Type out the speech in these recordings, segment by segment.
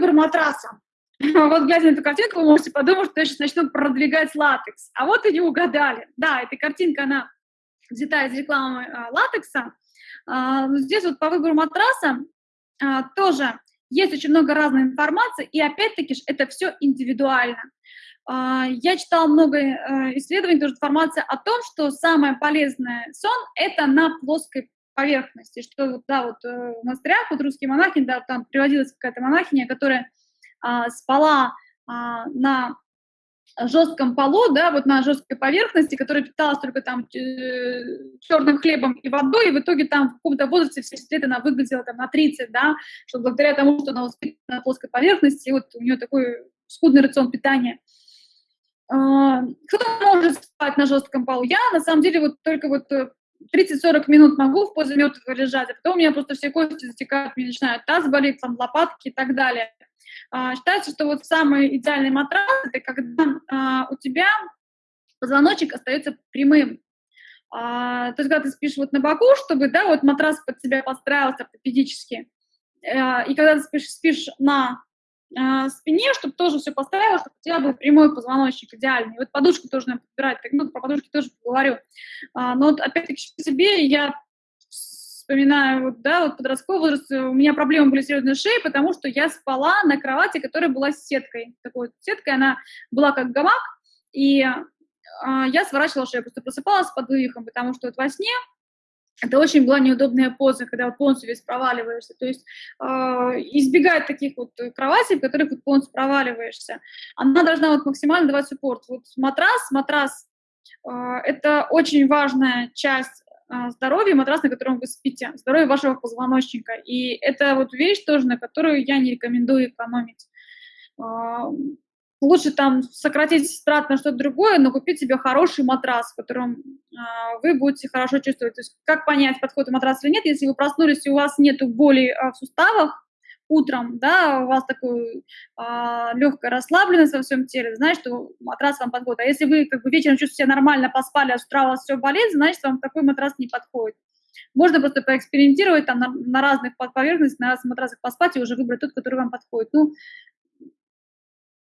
выбор матраса. Вот глядя на эту картинку, вы можете подумать, что я сейчас начну продвигать латекс. А вот и не угадали. Да, эта картинка, она взята из рекламы а, латекса. А, здесь вот по выбору матраса а, тоже есть очень много разной информации, и опять-таки это все индивидуально. А, я читала много э, исследований, тоже информация о том, что самое полезное сон – это на плоской поверхности, что да, вот э, в монастырях, вот русские монахи, да, там приводилась какая-то монахиня, которая а, спала а, на жестком полу, да, вот на жесткой поверхности, которая питалась только там э, черным хлебом и водой, и в итоге там в каком-то возрасте в 70 лет она выглядела там на 30, да, что благодаря тому, что она воспитана на плоской поверхности, вот у нее такой скудный рацион питания. А, кто может спать на жестком полу? Я, на самом деле, вот только вот 30-40 э, минут могу в позе мертвого лежать, а потом у меня просто все кости затекают, мне начинают таз болеть, там, лопатки и так далее. А, считается, что вот самый идеальный матрас – это когда а, у тебя позвоночник остается прямым. А, то есть, когда ты спишь вот на боку, чтобы, да, вот матрас под себя подстраивался ортопедически, а, и когда ты спишь, спишь на а, спине, чтобы тоже все поставилось, чтобы у тебя был прямой позвоночник идеальный. Вот подушку тоже надо подбирать, так, ну, про подушки тоже поговорю. А, но вот опять-таки по себе я вспоминаю, вот, да, вот подростковый возраст, у меня проблемы были с шеей, потому что я спала на кровати, которая была с сеткой. Такой вот сеткой, она была как гамак, и э, я сворачивала шею, просто просыпалась под вывихом, потому что вот во сне это очень была неудобная поза, когда полностью весь проваливаешься. То есть э, избегать таких вот кроватей, в которых вот полностью проваливаешься. Она должна вот максимально давать суппорт. Вот матрас, матрас э, это очень важная часть а, здоровье, матрас, на котором вы спите, здоровье вашего позвоночника. И это вот вещь тоже, на которую я не рекомендую экономить. А, лучше там сократить трат на что-то другое, но купить себе хороший матрас, в котором а, вы будете хорошо чувствовать. То есть как понять, подходит матрас или нет, если вы проснулись и у вас нет боли в суставах, утром, да, у вас такой а, легкая расслабленность во всем теле, значит, что матрас вам подходит. А если вы как бы вечером чувствуете себя нормально, поспали, а с утра у вас все болит, значит, вам такой матрас не подходит. Можно просто поэкспериментировать там на, на разных поверхностях, на разных матрасах поспать и уже выбрать тот, который вам подходит. Ну,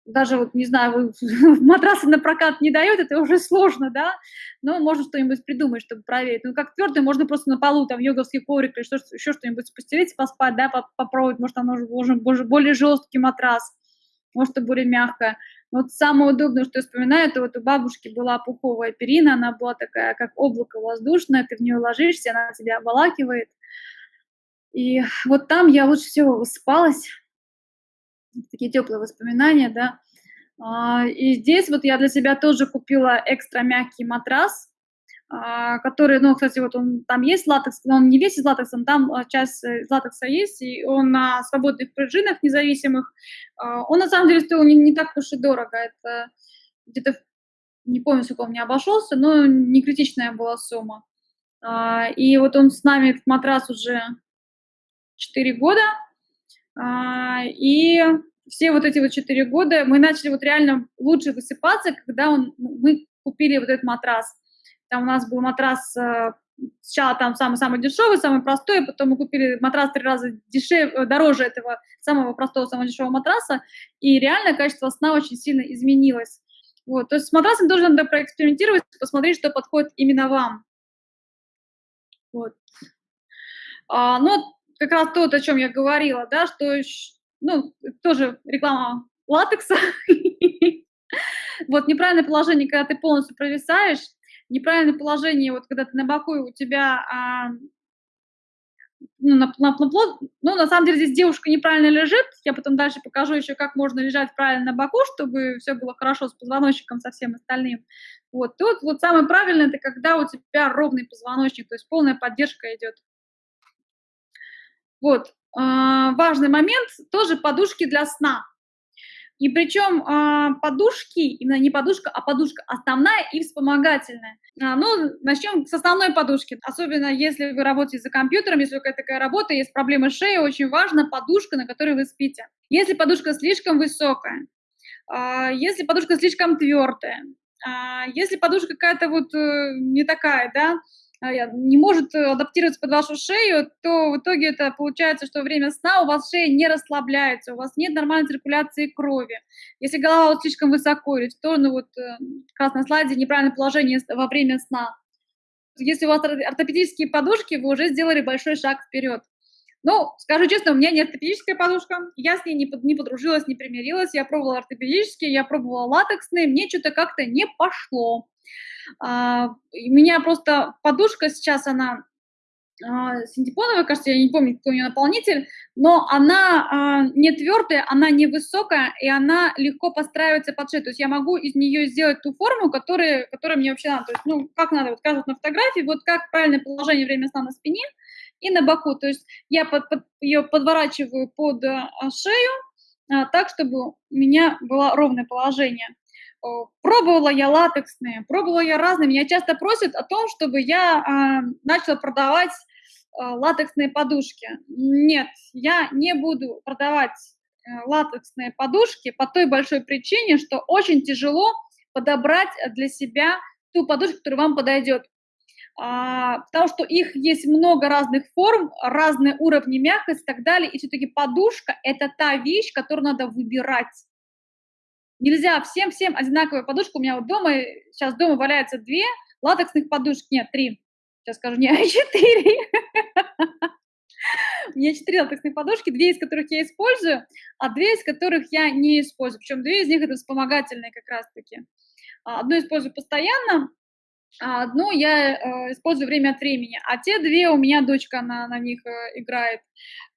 даже вот, не знаю, матрасы на прокат не дают, это уже сложно, да, но можно что-нибудь придумать, чтобы проверить. Ну, как твердый, можно просто на полу, там, йоговский коврик или что, еще что-нибудь постелить, поспать, да, попробовать, может, там нужен более, более жесткий матрас, может, это более мягкое. Вот самое удобное, что я вспоминаю, это вот у бабушки была пуховая перина, она была такая, как облако воздушное, ты в нее ложишься, она тебя обволакивает. И вот там я лучше всего высыпалась, такие теплые воспоминания, да. А, и здесь вот я для себя тоже купила экстра мягкий матрас, а, который, ну, кстати, вот он там есть латекс, но он не весь из латекса, там а, часть из латекса есть, и он на свободных пружинах независимых. Он на самом деле стоил не, не так уж и дорого, это где-то, не помню, сколько он мне обошелся, но не критичная была сумма. И вот он с нами, этот матрас, уже 4 года, и все вот эти вот четыре года мы начали вот реально лучше высыпаться, когда он, мы купили вот этот матрас. Там у нас был матрас э, сначала там самый-самый дешевый, самый простой, а потом мы купили матрас три раза дешевле, э, дороже этого самого простого, самого дешевого матраса, и реально качество сна очень сильно изменилось. Вот, то есть с матрасом тоже надо проэкспериментировать, посмотреть, что подходит именно вам. Вот. А, ну, как раз то, о чем я говорила, да, что, ну, тоже реклама латекса. Вот неправильное положение, когда ты полностью провисаешь, неправильное положение, вот когда ты на боку, у тебя а, ну, на, на, на, ну, на самом деле здесь девушка неправильно лежит, я потом дальше покажу еще, как можно лежать правильно на боку, чтобы все было хорошо с позвоночником, со всем остальным. Вот, тут вот самое правильное, это когда у тебя ровный позвоночник, то есть полная поддержка идет. Вот, а, важный момент, тоже подушки для сна. И причем а, подушки, именно не подушка, а подушка основная и вспомогательная. А, ну, начнем с основной подушки. Особенно если вы работаете за компьютером, если какая-то такая работа, есть проблемы шеей, очень важна подушка, на которой вы спите. Если подушка слишком высокая, если подушка слишком твердая, если подушка какая-то вот э, не такая, да, не может адаптироваться под вашу шею, то в итоге это получается, что во время сна у вас шея не расслабляется, у вас нет нормальной циркуляции крови. Если голова вот слишком высоко или в сторону, вот как раз на слайде неправильное положение во время сна. Если у вас ортопедические подушки, вы уже сделали большой шаг вперед. Ну, скажу честно, у меня не ортопедическая подушка, я с ней не, под, не подружилась, не примирилась, я пробовала ортопедические, я пробовала латексные, мне что-то как-то не пошло. А, у меня просто подушка сейчас, она а, синтепоновая, кажется, я не помню, какой у нее наполнитель, но она а, не твердая, она не высокая, и она легко подстраивается под шею. То есть я могу из нее сделать ту форму, которая, которая мне вообще надо. То есть, ну, как надо, вот кажется на фотографии, вот как правильное положение время сна на спине – и на боку. То есть я под, под, ее подворачиваю под а, шею а, так, чтобы у меня было ровное положение. Пробовала я латексные, пробовала я разные. Меня часто просят о том, чтобы я а, начала продавать а, латексные подушки. Нет, я не буду продавать а, латексные подушки по той большой причине, что очень тяжело подобрать для себя ту подушку, которая вам подойдет. А, потому что их есть много разных форм, разные уровни мягкости и так далее, и все-таки подушка – это та вещь, которую надо выбирать. Нельзя всем-всем одинаковая подушка. У меня вот дома, сейчас дома валяется две латексных подушки, нет, три, сейчас скажу, не, четыре. У меня четыре латексные подушки, две из которых я использую, а две из которых я не использую. Причем две из них это вспомогательные как раз-таки. А, одну использую постоянно, одну я э, использую время от времени, а те две у меня дочка на, на них э, играет.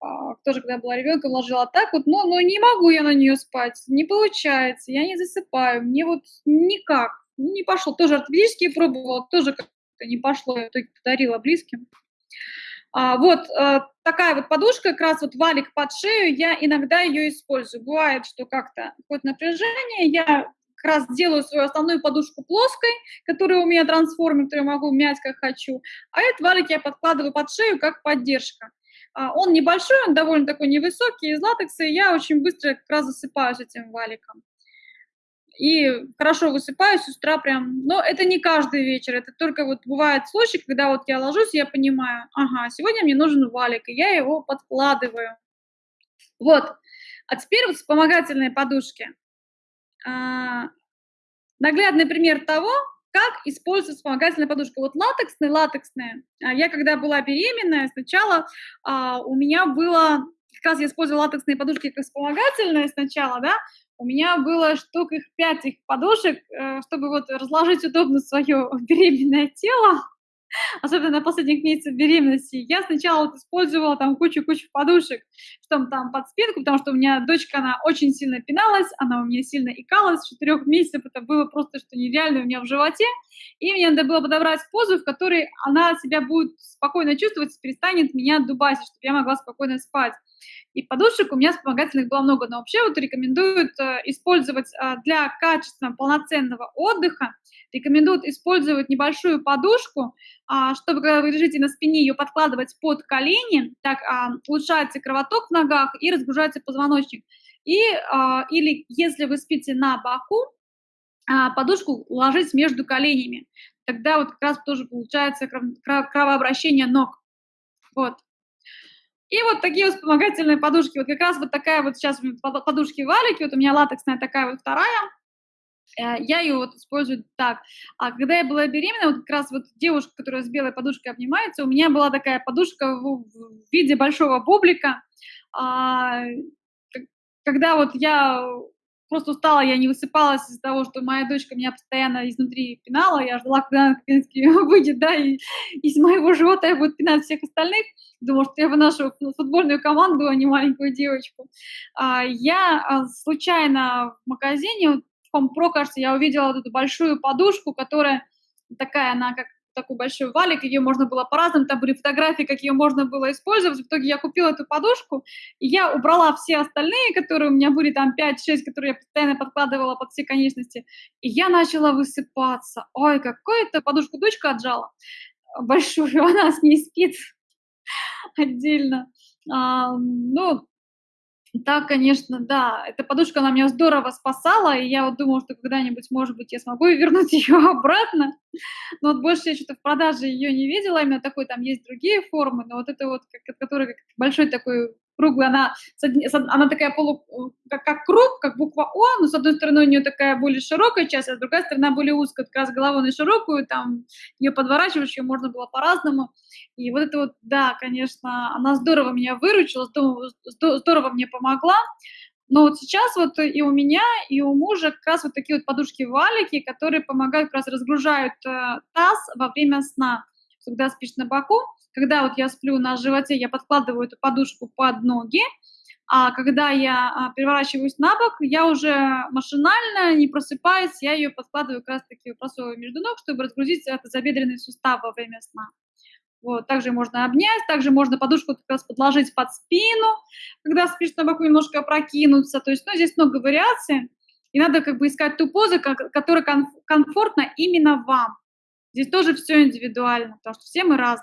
Э, тоже, когда была ребенком, ложила так вот, но, но не могу я на нее спать, не получается, я не засыпаю, мне вот никак, не пошло. Тоже ортопедические пробовала, тоже как-то не пошло, я только подарила близким. А, вот э, такая вот подушка, как раз вот валик под шею, я иногда ее использую. Бывает, что как-то хоть напряжение, я как раз делаю свою основную подушку плоской, которая у меня трансформер, которую я могу мять как хочу, а этот валик я подкладываю под шею как поддержка. А, он небольшой, он довольно такой невысокий, из латекса, и я очень быстро как раз засыпаюсь этим валиком. И хорошо высыпаюсь с утра прям, но это не каждый вечер, это только вот бывает случай, когда вот я ложусь, я понимаю, ага, сегодня мне нужен валик, и я его подкладываю. Вот. А теперь вот вспомогательные подушки. А, наглядный пример того, как использовать вспомогательная подушка. Вот латексная, латексная. А я когда была беременная, сначала а, у меня было, как раз я использовала латексные подушки как вспомогательные сначала, да, у меня было штук их пять их подушек, э, чтобы вот разложить удобно свое беременное тело особенно на последних месяцах беременности, я сначала вот использовала там кучу-кучу подушек, что там под спинку, потому что у меня дочка, она очень сильно пиналась, она у меня сильно икалась, четырех месяцев это было просто что нереально у меня в животе, и мне надо было подобрать позу, в которой она себя будет спокойно чувствовать, перестанет меня дубасить, чтобы я могла спокойно спать. И подушек у меня вспомогательных было много, но вообще вот рекомендуют э, использовать э, для качественного полноценного отдыха, рекомендуют использовать небольшую подушку, а, чтобы, когда вы лежите на спине, ее подкладывать под колени, так а, улучшается кровоток в ногах и разгружается позвоночник. И, а, или если вы спите на боку, подушку ложить между коленями. Тогда вот как раз тоже получается кровообращение ног. Вот. И вот такие вспомогательные подушки. Вот как раз вот такая вот сейчас подушки-валики. Вот у меня латексная такая вот вторая. Э, я ее вот использую так. А когда я была беременна, вот как раз вот девушка, которая с белой подушкой обнимается, у меня была такая подушка в виде большого бублика. А, когда вот я просто устала, я не высыпалась из-за того, что моя дочка меня постоянно изнутри пинала, я ждала, когда она наконец выйдет, да, и из моего живота я буду пинать всех остальных, думала, что я выношу футбольную команду, а не маленькую девочку. А, я а, случайно в магазине, Home Pro, кажется, я увидела вот эту большую подушку, которая такая, она как такой большой валик, ее можно было по-разному, там были фотографии, как ее можно было использовать. В итоге я купила эту подушку, и я убрала все остальные, которые у меня были, там 5-6, которые я постоянно подкладывала под все конечности, и я начала высыпаться. Ой, какую-то подушку дочка отжала большую, она с ней спит отдельно. А, ну, Да, конечно, да. Эта подушка, она меня здорово спасала, и я вот думала, что когда-нибудь, может быть, я смогу вернуть ее обратно. Но вот больше я что-то в продаже ее не видела, именно такой, там есть другие формы, но вот это вот, как, которая как большой такой круглая, она, она такая полу, как, как круг, как буква О, но с одной стороны у нее такая более широкая часть, а с другой стороны более узкая, как раз головой на широкую, там ее подворачиваешь, ее можно было по-разному. И вот это вот, да, конечно, она здорово меня выручила, здорово мне помогла. Но вот сейчас вот и у меня, и у мужа как раз вот такие вот подушки-валики, которые помогают, как раз разгружают э, таз во время сна. Когда спишь на боку, когда вот я сплю на животе, я подкладываю эту подушку под ноги, а когда я а, переворачиваюсь на бок, я уже машинально, не просыпаясь, я ее подкладываю как раз таки просовываю между ног, чтобы разгрузить это забедренный сустав во время сна. Вот, также можно обнять, также можно подушку как раз подложить под спину, когда спишь на боку, немножко опрокинуться. То есть, ну, здесь много вариаций. И надо как бы искать ту позу, которая комфортна именно вам. Здесь тоже все индивидуально, потому что все мы разные.